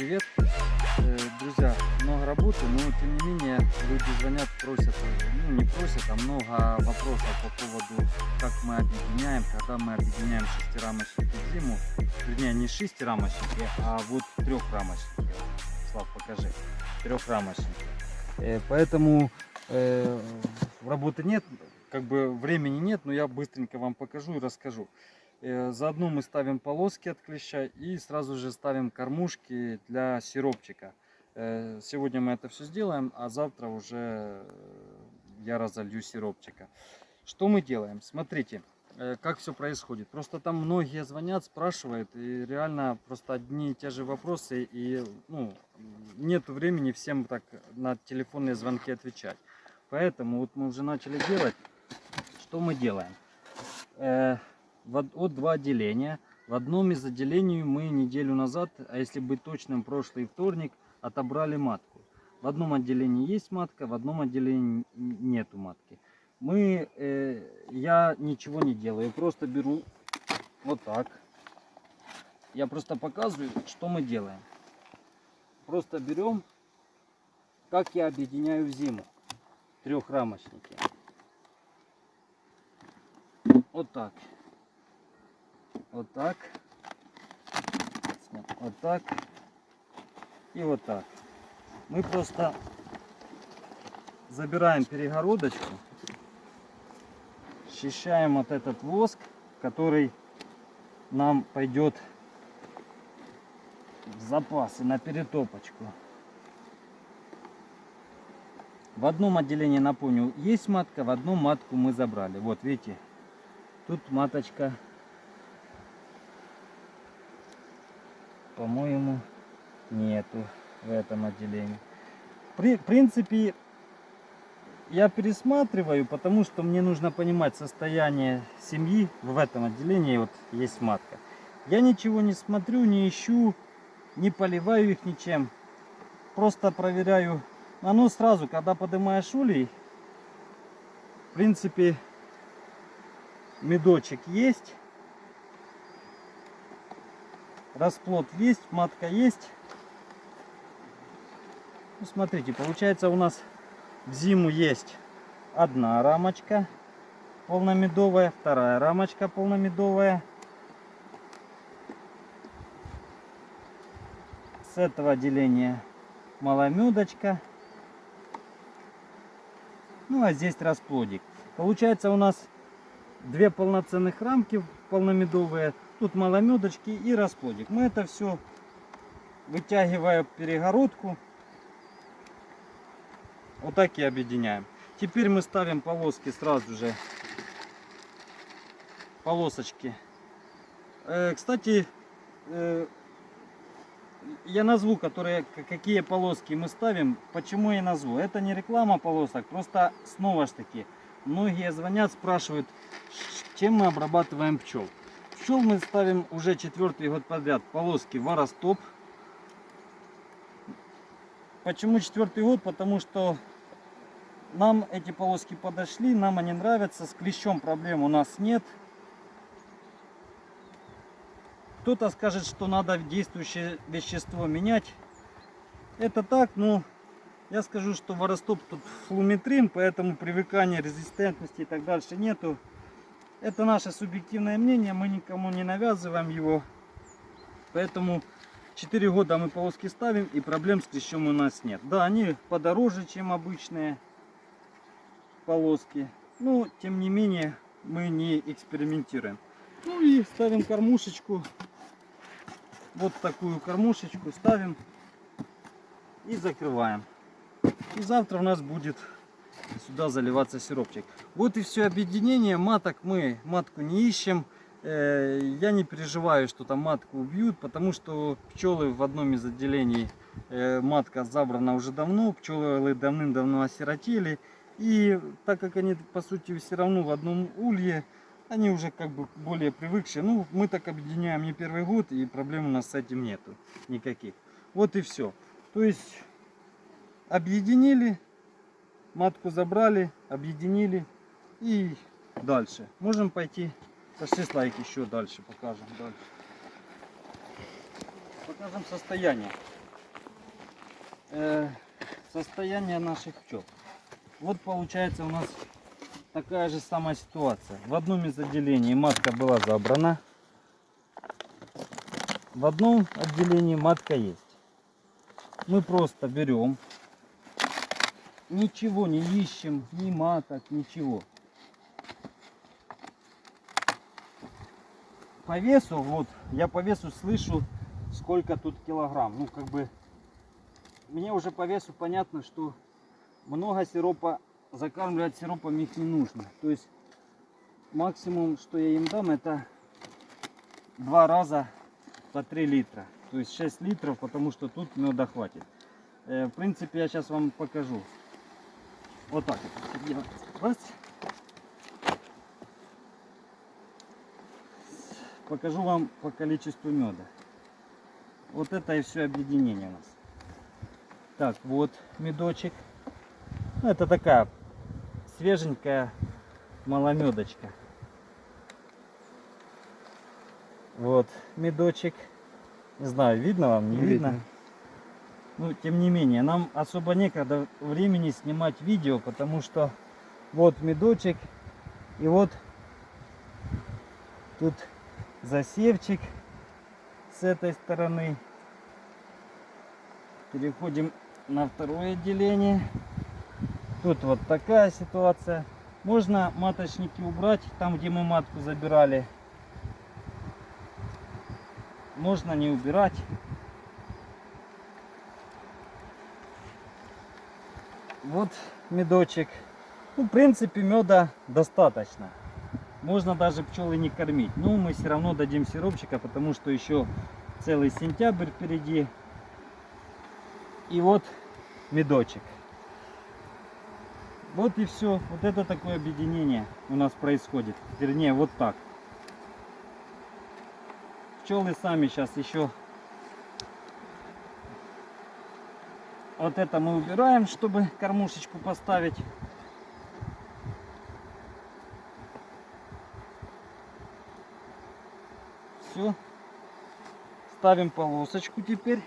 Привет! Э, Друзья, много работы, но тем не менее люди звонят, просят, ну не просят, а много вопросов по поводу, как мы объединяем, когда мы объединяем шестирамочники в зиму. Вернее, не шестирамочники, а вот трехрамочники. Слав, покажи. Трехрамочники. Э, Поэтому э, работы нет, как бы времени нет, но я быстренько вам покажу и расскажу. Э, Заодно мы ставим полоски от клеща и сразу же ставим кормушки для сиропчика. Э, Сегодня мы это все сделаем, а завтра уже э, я разолью сиропчика. Что мы делаем? Смотрите, как все происходит. Просто там многие звонят, спрашивают, и реально просто одни и те же вопросы, и ну, нет времени всем так на телефонные звонки отвечать. Поэтому вот мы уже начали делать. Что мы делаем? Вот два отделения. В одном из отделений мы неделю назад, а если быть точным, прошлый вторник, отобрали матку. В одном отделении есть матка, в одном отделении нету матки. Мы, э, я ничего не делаю, просто беру вот так. Я просто показываю, что мы делаем. Просто берем, как я объединяю в зиму трехрамочники. Вот так. Вот так. Вот так. И вот так. Мы просто забираем перегородочку, счищаем вот этот воск, который нам пойдет в запасы на перетопочку. В одном отделении, напомню, есть матка, в одном матку мы забрали. Вот, видите, тут маточка, по-моему, нету в этом отделении. При, в принципе, я пересматриваю, потому что мне нужно понимать состояние семьи в этом отделении. Вот есть матка. Я ничего не смотрю, не ищу, не поливаю их ничем. Просто проверяю. Оно сразу, когда поднимаешь улей, в принципе, медочек есть. Расплод есть, матка есть. Ну, смотрите, получается у нас в зиму есть одна рамочка полномедовая, вторая рамочка полномедовая. С этого отделения маломедочка. Ну а здесь расплодик. Получается у нас две полноценных рамки полномедовые. Тут маломедочки и расплодик. Мы это все вытягивая перегородку. Вот так и объединяем. Теперь мы ставим полоски сразу же. Полосочки. Э, кстати, э, я назву, которые, какие полоски мы ставим. Почему я назву? Это не реклама полосок, просто снова ж таки. Многие звонят, спрашивают, чем мы обрабатываем пчел. Пчел мы ставим уже четвертый год подряд. Полоски Варостоп. Почему четвертый год? Потому что нам эти полоски подошли, нам они нравятся. С клещом проблем у нас нет. Кто-то скажет, что надо действующее вещество менять. Это так, но я скажу, что воростоп тут флуметрин, поэтому привыкания, резистентности и так дальше нету. Это наше субъективное мнение, мы никому не навязываем его. Поэтому 4 года мы полоски ставим и проблем с клещом у нас нет. Да, они подороже, чем обычные полоски. Но, тем не менее, мы не экспериментируем. Ну и ставим кормушечку. Вот такую кормушечку ставим и закрываем. И завтра у нас будет сюда заливаться сиропчик. Вот и все объединение. Маток мы матку не ищем. Э, я не переживаю, что там матку убьют, потому что пчелы в одном из отделений э, матка забрана уже давно. Пчелы давным-давно осиротели. И так как они по сути все равно в одном улье, они уже как бы более привыкшие. Ну, мы так объединяем не первый год, и проблем у нас с этим нету никаких. Вот и все. То есть объединили, матку забрали, объединили и дальше. Можем пойти, пошли слайк еще дальше покажем. Дальше. скажем, состояние. Э, состояние наших пчел. Вот получается у нас такая же самая ситуация. В одном из отделений матка была забрана. В одном отделении матка есть. Мы просто берем, ничего не ищем, ни маток, ничего. По весу, вот, я по весу слышу, сколько тут килограмм. Ну, как бы, мне уже по весу понятно, что много сиропа, закармливать сиропом их не нужно. То есть, максимум, что я им дам, это два раза по 3 литра. То есть 6 литров, потому что тут меда хватит. Э, в принципе, я сейчас вам покажу. Вот так вот. Раз. Покажу вам по количеству меда. Вот это и все объединение у нас. Так, вот медочек. Ну, это такая свеженькая маломедочка. Вот медочек. Не знаю, видно вам, не видно. видно. Ну, тем не менее, нам особо некогда времени снимать видео, потому что вот медочек и вот тут засевчик с этой стороны. Переходим на второе отделение. Тут вот такая ситуация. Можно маточники убрать, там где мы матку забирали. Можно не убирать. Вот медочек. Ну, в принципе, меда достаточно. Можно даже пчелы не кормить. Но мы все равно дадим сиропчика, потому что еще целый сентябрь впереди. И вот медочек. Вот и все. Вот это такое объединение у нас происходит. Вернее, вот так. Пчелы сами сейчас еще Вот это мы убираем, чтобы кормушечку поставить. Все. Ставим полосочку теперь.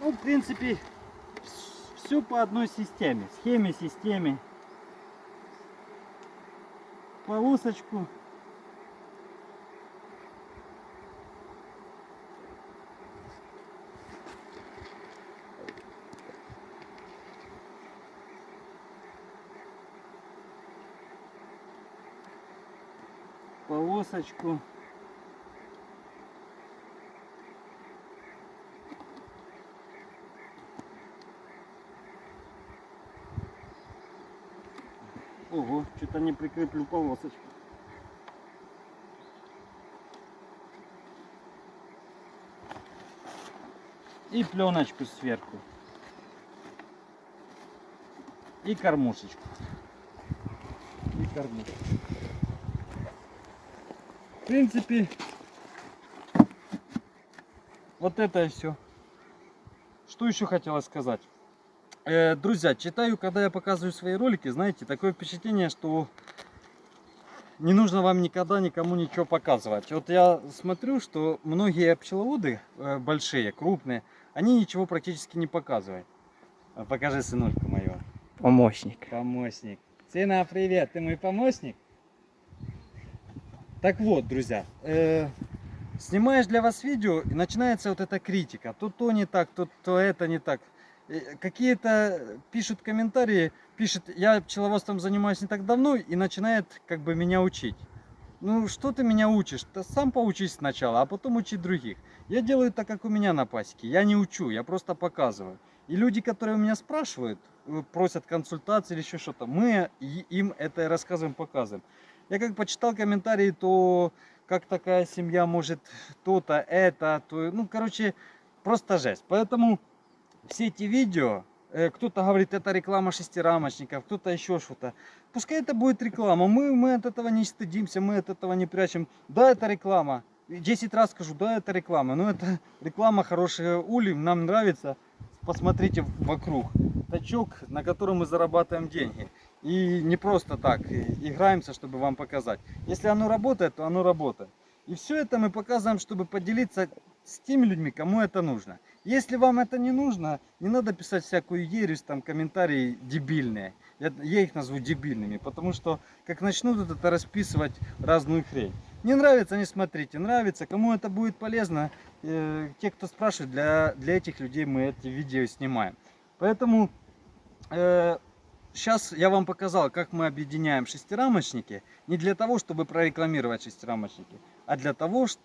Ну, в принципе, все по одной системе. Схеме, системе. Полосочку полосочку. Ого, что-то не прикреплю полосочку. И пленочку сверху. И кормушечку. И кормушечку. В принципе, вот это и все. Что еще хотела сказать? Э, друзья, читаю, когда я показываю свои ролики, знаете, такое впечатление, что не нужно вам никогда никому ничего показывать. Вот я смотрю, что многие пчеловоды э, большие, крупные, они ничего практически не показывают. Покажи сынульку моего. Помощник. Помощник. Сына, привет, ты мой помощник? Так вот, друзья, э, снимаешь для вас видео, и начинается вот эта критика. Тут то не так, тут то это не так. Какие-то пишут комментарии, пишет, я пчеловодством занимаюсь не так давно, и начинает как бы меня учить. Ну, что ты меня учишь? Ты сам поучись сначала, а потом учи других. Я делаю так, как у меня на пасеке. Я не учу, я просто показываю. И люди, которые у меня спрашивают, э, просят консультации или еще что-то, мы им это рассказываем, показываем. Я как почитал комментарии, то как такая семья может то-то, это, то... Ну, короче, просто жесть. Поэтому все эти видео, э, кто-то говорит, это реклама шестирамочников, кто-то еще что-то. Пускай это будет реклама. Мы, мы от этого не стыдимся, мы от этого не прячем. Да, это реклама. 10 раз скажу, да, это реклама. Но это реклама хорошая улей, нам нравится. Посмотрите вокруг. Тачок, на котором мы зарабатываем деньги. И не просто так играемся, чтобы вам показать. Если оно работает, то оно работает. И все это мы показываем, чтобы поделиться с теми людьми, кому это нужно. Если вам это не нужно, не надо писать всякую ересь, там комментарии дебильные. Я, я их назову дебильными, потому что как начнут это расписывать разную хрень. Не нравится, не смотрите. Нравится, кому это будет полезно, э, те, кто спрашивает, для, для этих людей мы эти видео снимаем. Поэтому э, сейчас я вам показал, как мы объединяем шестирамочники. Не для того, чтобы прорекламировать шестирамочники, а для того, что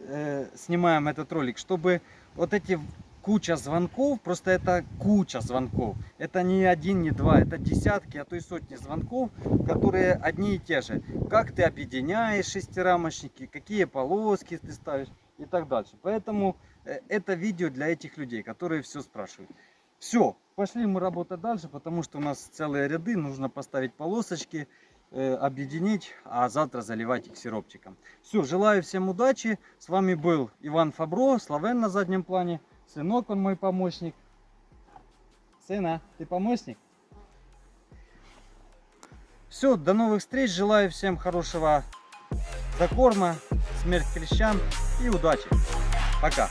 э, снимаем этот ролик, чтобы вот эти куча звонков, просто это куча звонков. Это не один, не два, это десятки, а то и сотни звонков, которые одни и те же. Как ты объединяешь шестирамочники, какие полоски ты ставишь и так дальше. Поэтому э, это видео для этих людей, которые все спрашивают. Все, пошли мы работать дальше, потому что у нас целые ряды, нужно поставить полосочки, э, объединить, а завтра заливать их сиропчиком. Все, желаю всем удачи. С вами был Иван Фабро, Славен на заднем плане. Сынок, он мой помощник. Сына, ты помощник? Все, до новых встреч. Желаю всем хорошего закорма, смерть клещам и удачи. Пока.